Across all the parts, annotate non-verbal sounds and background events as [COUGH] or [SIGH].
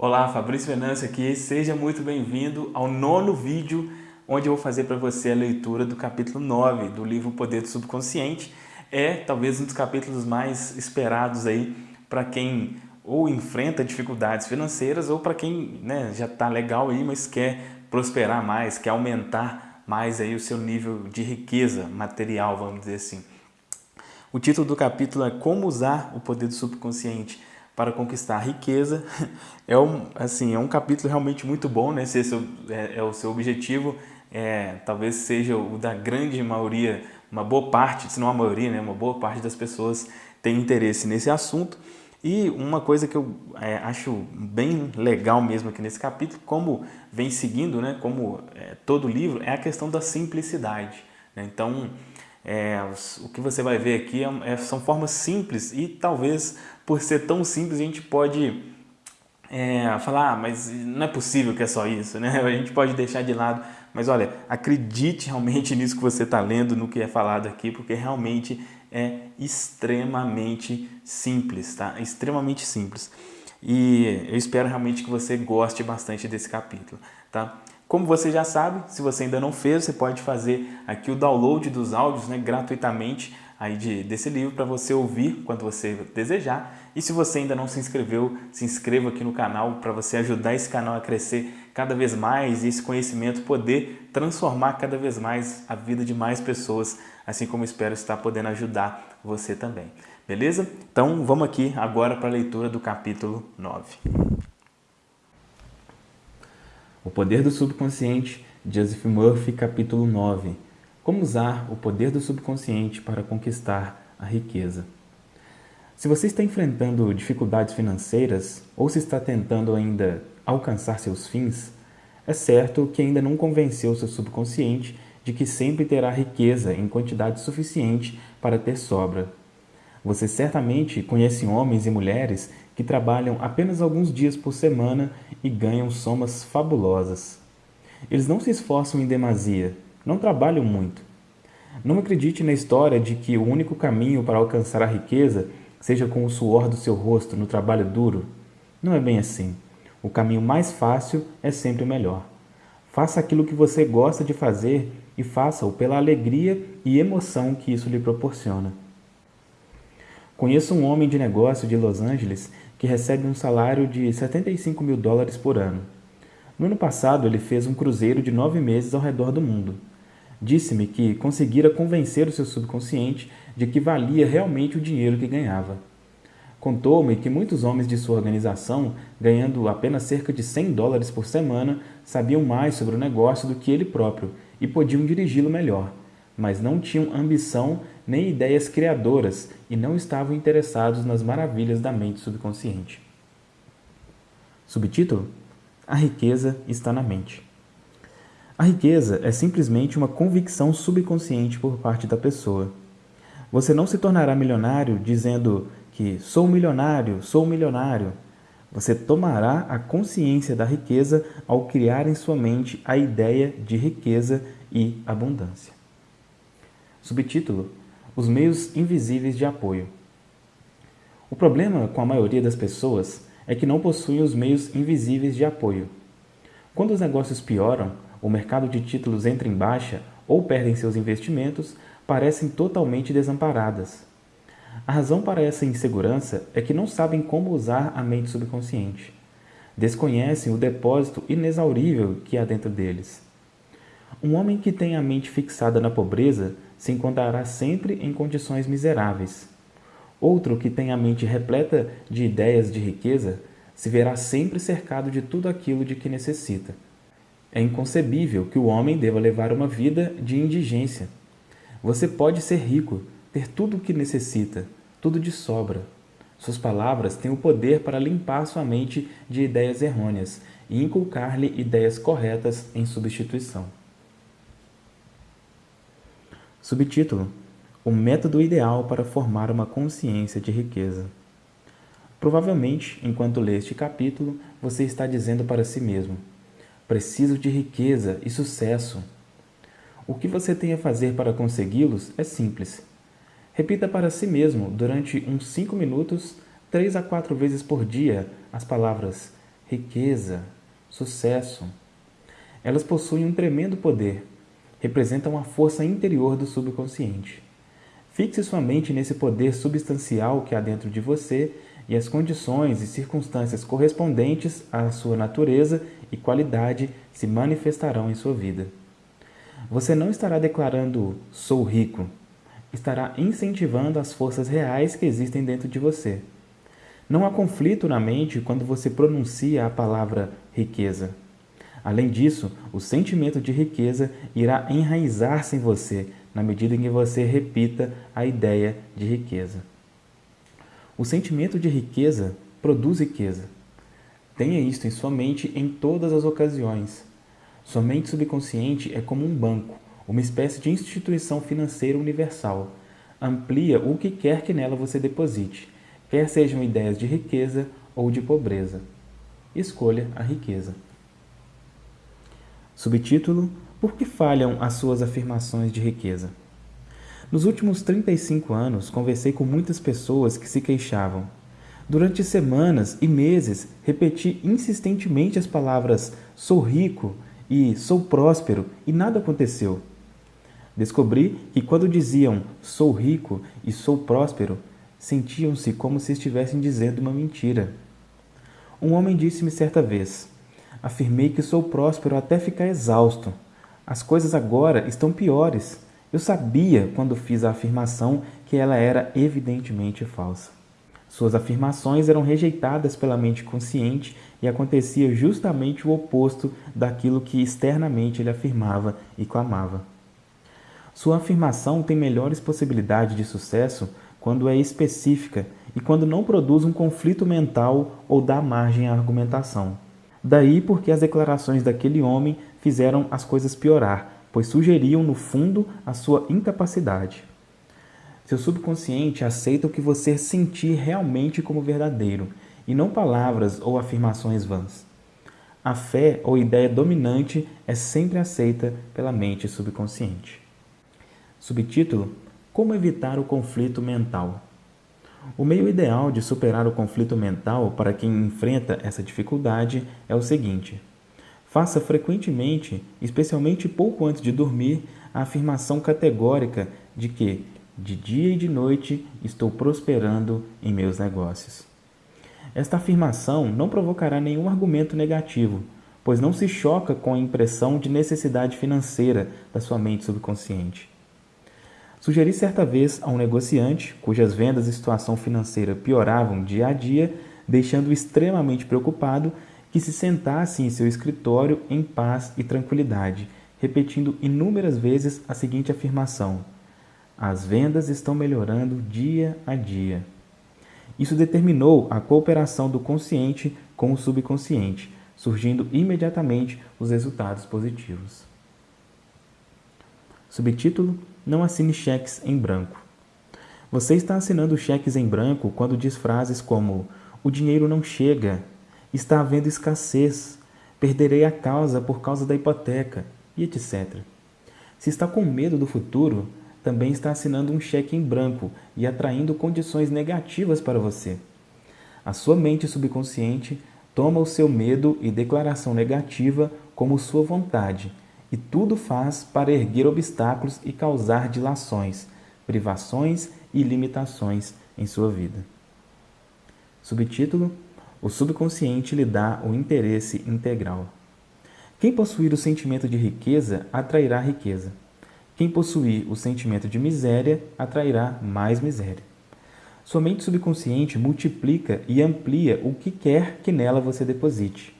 Olá, Fabrício Venâncio aqui, seja muito bem-vindo ao nono vídeo onde eu vou fazer para você a leitura do capítulo 9 do livro Poder do Subconsciente. É talvez um dos capítulos mais esperados aí para quem ou enfrenta dificuldades financeiras ou para quem né, já está legal aí, mas quer prosperar mais, quer aumentar mais aí o seu nível de riqueza material, vamos dizer assim. O título do capítulo é Como usar o poder do subconsciente para conquistar a riqueza. [LAUGHS] É um, assim, é um capítulo realmente muito bom, né? Se esse é, é o seu objetivo, é, talvez seja o da grande maioria, uma boa parte, se não a maioria, né? uma boa parte das pessoas tem interesse nesse assunto. E uma coisa que eu é, acho bem legal mesmo aqui nesse capítulo, como vem seguindo, né, como é, todo livro, é a questão da simplicidade. Né? Então, é, o que você vai ver aqui é, é, são formas simples e talvez por ser tão simples a gente pode é, falar, ah, mas não é possível que é só isso, né? [LAUGHS] A gente pode deixar de lado, mas olha, acredite realmente [LAUGHS] nisso que você está lendo, no que é falado aqui, porque realmente é extremamente simples, tá? Extremamente simples. E eu espero realmente que você goste bastante desse capítulo, tá? Como você já sabe, se você ainda não fez, você pode fazer aqui o download dos áudios né, gratuitamente aí de, desse livro para você ouvir quando você desejar. E se você ainda não se inscreveu, se inscreva aqui no canal para você ajudar esse canal a crescer cada vez mais e esse conhecimento poder transformar cada vez mais a vida de mais pessoas, assim como espero estar podendo ajudar você também. Beleza? Então vamos aqui agora para a leitura do capítulo 9. O Poder do Subconsciente, Joseph Murphy, capítulo 9. Como usar o poder do subconsciente para conquistar a riqueza. Se você está enfrentando dificuldades financeiras ou se está tentando ainda alcançar seus fins, é certo que ainda não convenceu seu subconsciente de que sempre terá riqueza em quantidade suficiente para ter sobra. Você certamente conhece homens e mulheres que trabalham apenas alguns dias por semana e ganham somas fabulosas. Eles não se esforçam em demasia, não trabalham muito. Não acredite na história de que o único caminho para alcançar a riqueza seja com o suor do seu rosto no trabalho duro. Não é bem assim. O caminho mais fácil é sempre o melhor. Faça aquilo que você gosta de fazer e faça-o pela alegria e emoção que isso lhe proporciona. Conheço um homem de negócio de Los Angeles que recebe um salário de 75 mil dólares por ano. No ano passado, ele fez um cruzeiro de nove meses ao redor do mundo. Disse-me que conseguira convencer o seu subconsciente de que valia realmente o dinheiro que ganhava. Contou-me que muitos homens de sua organização, ganhando apenas cerca de 100 dólares por semana, sabiam mais sobre o negócio do que ele próprio e podiam dirigi-lo melhor mas não tinham ambição nem ideias criadoras e não estavam interessados nas maravilhas da mente subconsciente. Subtítulo: A riqueza está na mente. A riqueza é simplesmente uma convicção subconsciente por parte da pessoa. Você não se tornará milionário dizendo que sou milionário, sou milionário. Você tomará a consciência da riqueza ao criar em sua mente a ideia de riqueza e abundância. Subtítulo: Os meios invisíveis de apoio. O problema com a maioria das pessoas é que não possuem os meios invisíveis de apoio. Quando os negócios pioram, o mercado de títulos entra em baixa ou perdem seus investimentos, parecem totalmente desamparadas. A razão para essa insegurança é que não sabem como usar a mente subconsciente. Desconhecem o depósito inexaurível que há dentro deles. Um homem que tem a mente fixada na pobreza se encontrará sempre em condições miseráveis. Outro que tem a mente repleta de ideias de riqueza se verá sempre cercado de tudo aquilo de que necessita. É inconcebível que o homem deva levar uma vida de indigência. Você pode ser rico, ter tudo o que necessita, tudo de sobra. Suas palavras têm o poder para limpar sua mente de ideias errôneas e inculcar-lhe ideias corretas em substituição. Subtítulo: O método ideal para formar uma consciência de riqueza. Provavelmente, enquanto lê este capítulo, você está dizendo para si mesmo: Preciso de riqueza e sucesso. O que você tem a fazer para consegui-los é simples. Repita para si mesmo, durante uns 5 minutos, três a quatro vezes por dia, as palavras riqueza, sucesso. Elas possuem um tremendo poder, representam a força interior do subconsciente. Fixe sua mente nesse poder substancial que há dentro de você e as condições e circunstâncias correspondentes à sua natureza e qualidade se manifestarão em sua vida. Você não estará declarando sou rico, estará incentivando as forças reais que existem dentro de você. Não há conflito na mente quando você pronuncia a palavra riqueza. Além disso, o sentimento de riqueza irá enraizar-se em você na medida em que você repita a ideia de riqueza. O sentimento de riqueza produz riqueza. Tenha isto em sua mente em todas as ocasiões. Sua mente subconsciente é como um banco, uma espécie de instituição financeira universal. Amplia o que quer que nela você deposite, quer sejam ideias de riqueza ou de pobreza. Escolha a riqueza. Subtítulo: Por que falham as suas afirmações de riqueza? Nos últimos 35 anos, conversei com muitas pessoas que se queixavam. Durante semanas e meses, repeti insistentemente as palavras sou rico e sou próspero e nada aconteceu. Descobri que quando diziam sou rico e sou próspero, sentiam-se como se estivessem dizendo uma mentira. Um homem disse-me certa vez: Afirmei que sou próspero até ficar exausto. As coisas agora estão piores. Eu sabia, quando fiz a afirmação, que ela era evidentemente falsa. Suas afirmações eram rejeitadas pela mente consciente e acontecia justamente o oposto daquilo que externamente ele afirmava e clamava. Sua afirmação tem melhores possibilidades de sucesso quando é específica e quando não produz um conflito mental ou dá margem à argumentação. Daí porque as declarações daquele homem fizeram as coisas piorar, pois sugeriam, no fundo, a sua incapacidade. Seu subconsciente aceita o que você sentir realmente como verdadeiro, e não palavras ou afirmações vãs. A fé ou ideia dominante é sempre aceita pela mente subconsciente. Subtítulo: Como evitar o conflito mental? O meio ideal de superar o conflito mental para quem enfrenta essa dificuldade é o seguinte: Faça frequentemente, especialmente pouco antes de dormir, a afirmação categórica de que, de dia e de noite, estou prosperando em meus negócios. Esta afirmação não provocará nenhum argumento negativo, pois não se choca com a impressão de necessidade financeira da sua mente subconsciente. Sugeri certa vez a um negociante, cujas vendas e situação financeira pioravam dia a dia, deixando-o extremamente preocupado, que se sentasse em seu escritório em paz e tranquilidade, repetindo inúmeras vezes a seguinte afirmação: As vendas estão melhorando dia a dia. Isso determinou a cooperação do consciente com o subconsciente, surgindo imediatamente os resultados positivos. Subtítulo: Não assine cheques em branco. Você está assinando cheques em branco quando diz frases como: O dinheiro não chega, está havendo escassez, perderei a causa por causa da hipoteca e etc. Se está com medo do futuro, também está assinando um cheque em branco e atraindo condições negativas para você. A sua mente subconsciente toma o seu medo e declaração negativa como sua vontade e tudo faz para erguer obstáculos e causar dilações, privações e limitações em sua vida. Subtítulo o subconsciente lhe dá o interesse integral. Quem possuir o sentimento de riqueza atrairá riqueza. Quem possuir o sentimento de miséria atrairá mais miséria. Sua mente subconsciente multiplica e amplia o que quer que nela você deposite.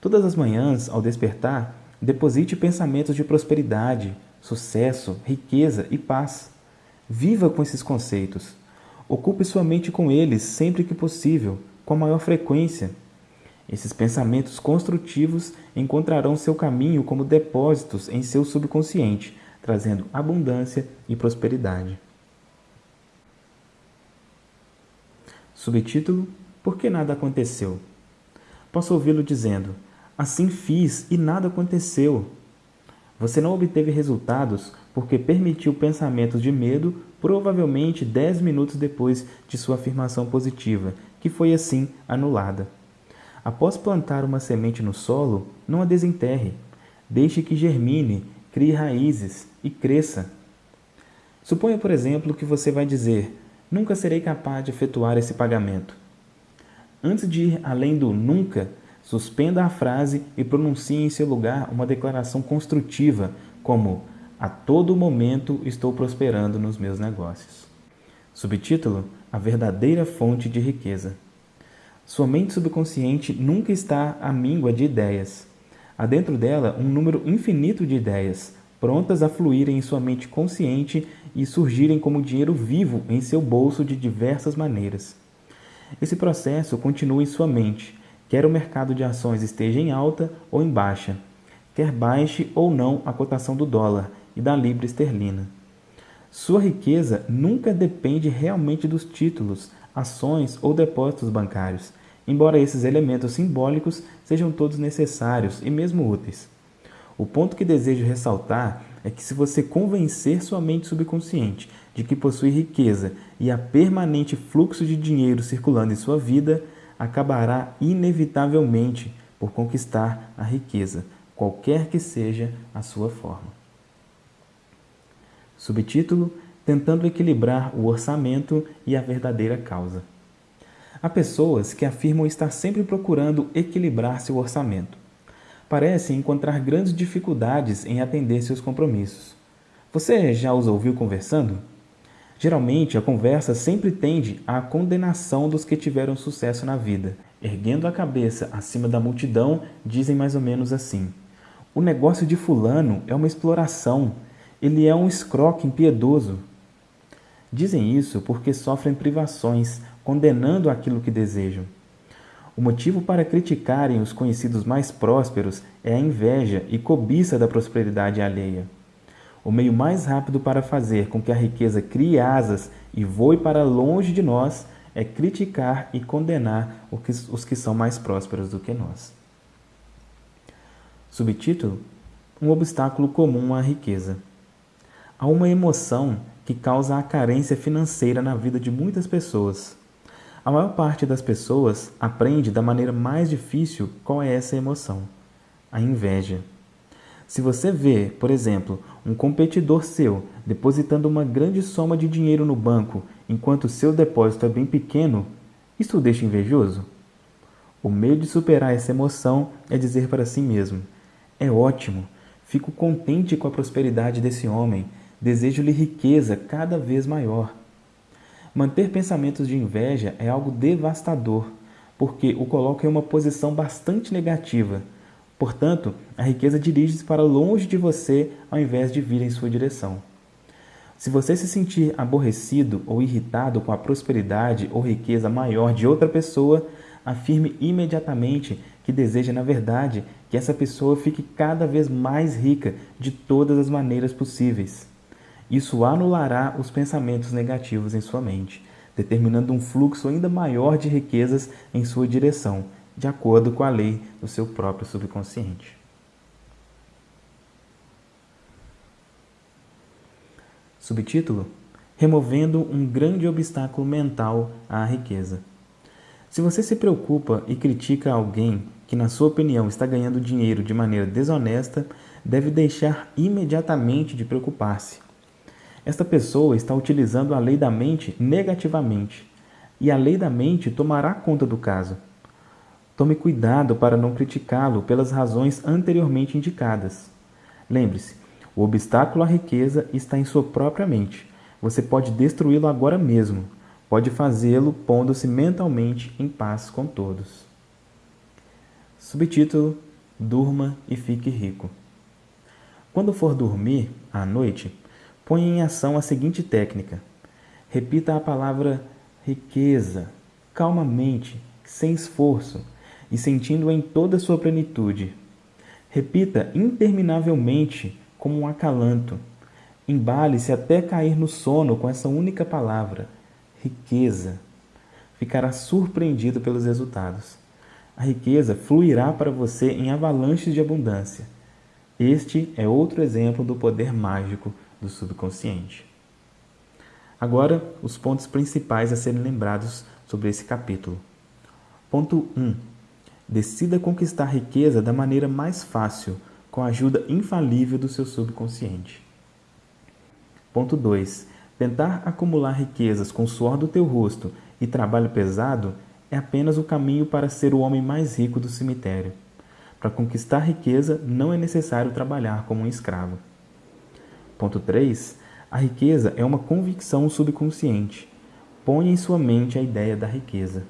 Todas as manhãs, ao despertar, deposite pensamentos de prosperidade, sucesso, riqueza e paz. Viva com esses conceitos. Ocupe sua mente com eles sempre que possível, com maior frequência. Esses pensamentos construtivos encontrarão seu caminho como depósitos em seu subconsciente, trazendo abundância e prosperidade. Subtítulo: Por que nada aconteceu? Posso ouvi-lo dizendo: Assim fiz e nada aconteceu. Você não obteve resultados porque permitiu pensamentos de medo, provavelmente 10 minutos depois de sua afirmação positiva, que foi assim anulada. Após plantar uma semente no solo, não a desenterre. Deixe que germine, crie raízes e cresça. Suponha, por exemplo, que você vai dizer: Nunca serei capaz de efetuar esse pagamento. Antes de ir além do nunca, suspenda a frase e pronuncie em seu lugar uma declaração construtiva, como A todo momento estou prosperando nos meus negócios. Subtítulo: A verdadeira fonte de riqueza. Sua mente subconsciente nunca está à míngua de ideias. Há dentro dela um número infinito de ideias, prontas a fluírem em sua mente consciente e surgirem como dinheiro vivo em seu bolso de diversas maneiras. Esse processo continua em sua mente, quer o mercado de ações esteja em alta ou em baixa, quer baixe ou não a cotação do dólar e da libra esterlina. Sua riqueza nunca depende realmente dos títulos, ações ou depósitos bancários, embora esses elementos simbólicos sejam todos necessários e mesmo úteis. O ponto que desejo ressaltar é que se você convencer sua mente subconsciente de que possui riqueza e há permanente fluxo de dinheiro circulando em sua vida, acabará inevitavelmente por conquistar a riqueza, qualquer que seja a sua forma. Subtítulo: Tentando equilibrar o orçamento e a verdadeira causa. Há pessoas que afirmam estar sempre procurando equilibrar seu orçamento. Parecem encontrar grandes dificuldades em atender seus compromissos. Você já os ouviu conversando? Geralmente, a conversa sempre tende à condenação dos que tiveram sucesso na vida. Erguendo a cabeça acima da multidão, dizem mais ou menos assim: O negócio de Fulano é uma exploração, ele é um escroque impiedoso. Dizem isso porque sofrem privações, condenando aquilo que desejam. O motivo para criticarem os conhecidos mais prósperos é a inveja e cobiça da prosperidade alheia. O meio mais rápido para fazer com que a riqueza crie asas e voe para longe de nós é criticar e condenar os que são mais prósperos do que nós. Subtítulo: Um obstáculo comum à riqueza. Há uma emoção que causa a carência financeira na vida de muitas pessoas. A maior parte das pessoas aprende da maneira mais difícil qual é essa emoção: a inveja. Se você vê, por exemplo, um competidor seu depositando uma grande soma de dinheiro no banco enquanto seu depósito é bem pequeno, isso o deixa invejoso? O meio de superar essa emoção é dizer para si mesmo: é ótimo, fico contente com a prosperidade desse homem, Desejo-lhe riqueza cada vez maior. Manter pensamentos de inveja é algo devastador, porque o coloca em uma posição bastante negativa. Portanto, a riqueza dirige-se para longe de você ao invés de vir em sua direção. Se você se sentir aborrecido ou irritado com a prosperidade ou riqueza maior de outra pessoa, afirme imediatamente que deseja, na verdade, que essa pessoa fique cada vez mais rica de todas as maneiras possíveis. Isso anulará os pensamentos negativos em sua mente, determinando um fluxo ainda maior de riquezas em sua direção, de acordo com a lei do seu próprio subconsciente. Subtítulo: Removendo um grande obstáculo mental à riqueza. Se você se preocupa e critica alguém que, na sua opinião, está ganhando dinheiro de maneira desonesta, deve deixar imediatamente de preocupar-se esta pessoa está utilizando a lei da mente negativamente e a lei da mente tomará conta do caso. Tome cuidado para não criticá-lo pelas razões anteriormente indicadas. Lembre-se, o obstáculo à riqueza está em sua própria mente. Você pode destruí-lo agora mesmo. Pode fazê-lo pondo-se mentalmente em paz com todos. Subtítulo: Durma e fique rico. Quando for dormir à noite, Põe em ação a seguinte técnica. Repita a palavra riqueza, calmamente, sem esforço e sentindo em toda a sua plenitude. Repita interminavelmente como um acalanto. Embale-se até cair no sono com essa única palavra, riqueza. Ficará surpreendido pelos resultados. A riqueza fluirá para você em avalanches de abundância. Este é outro exemplo do poder mágico do subconsciente. Agora, os pontos principais a serem lembrados sobre esse capítulo. Ponto 1. Decida conquistar riqueza da maneira mais fácil, com a ajuda infalível do seu subconsciente. Ponto 2. Tentar acumular riquezas com o suor do teu rosto e trabalho pesado é apenas o caminho para ser o homem mais rico do cemitério. Para conquistar riqueza, não é necessário trabalhar como um escravo. Ponto 3. A riqueza é uma convicção subconsciente. Ponha em sua mente a ideia da riqueza.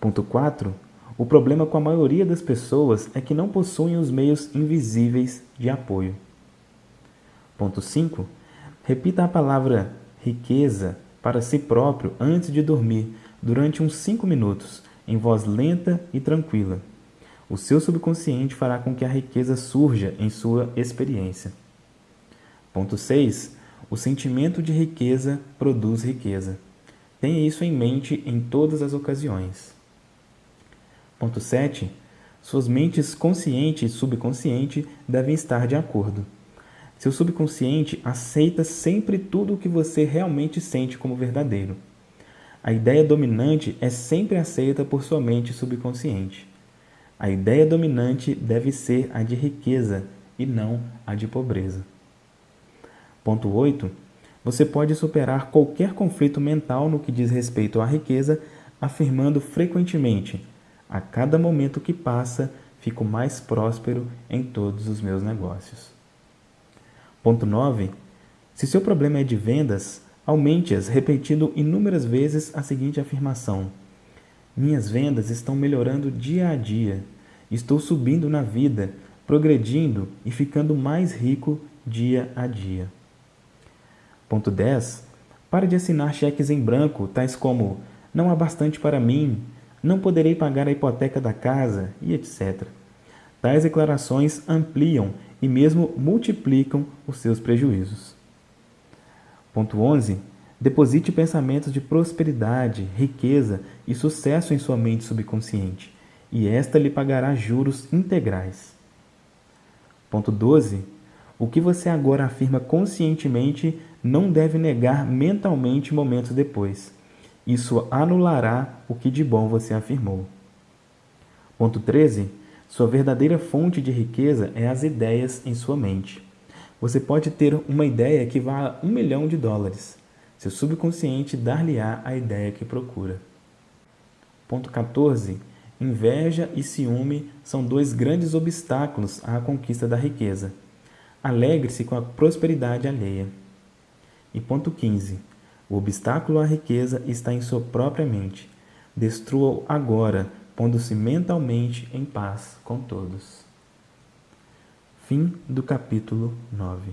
Ponto 4. O problema com a maioria das pessoas é que não possuem os meios invisíveis de apoio. Ponto 5. Repita a palavra riqueza para si próprio antes de dormir durante uns 5 minutos, em voz lenta e tranquila. O seu subconsciente fará com que a riqueza surja em sua experiência. Ponto 6. O sentimento de riqueza produz riqueza. Tenha isso em mente em todas as ocasiões. Ponto 7. Suas mentes consciente e subconsciente devem estar de acordo. Seu subconsciente aceita sempre tudo o que você realmente sente como verdadeiro. A ideia dominante é sempre aceita por sua mente subconsciente. A ideia dominante deve ser a de riqueza e não a de pobreza. Ponto 8. Você pode superar qualquer conflito mental no que diz respeito à riqueza, afirmando frequentemente: a cada momento que passa, fico mais próspero em todos os meus negócios. Ponto 9. Se seu problema é de vendas, aumente-as repetindo inúmeras vezes a seguinte afirmação: Minhas vendas estão melhorando dia a dia. Estou subindo na vida, progredindo e ficando mais rico dia a dia. Ponto 10. Pare de assinar cheques em branco, tais como não há bastante para mim, não poderei pagar a hipoteca da casa e etc. Tais declarações ampliam e mesmo multiplicam os seus prejuízos. Ponto 11. Deposite pensamentos de prosperidade, riqueza e sucesso em sua mente subconsciente, e esta lhe pagará juros integrais. Ponto 12. O que você agora afirma conscientemente não deve negar mentalmente momentos depois. Isso anulará o que de bom você afirmou. Ponto 13. Sua verdadeira fonte de riqueza é as ideias em sua mente. Você pode ter uma ideia que vá um milhão de dólares. Seu subconsciente dar-lhe-á a ideia que procura. Ponto 14. Inveja e ciúme são dois grandes obstáculos à conquista da riqueza. Alegre-se com a prosperidade alheia. E ponto 15. O obstáculo à riqueza está em sua própria mente. Destrua-o agora, pondo-se mentalmente em paz com todos. Fim do capítulo 9.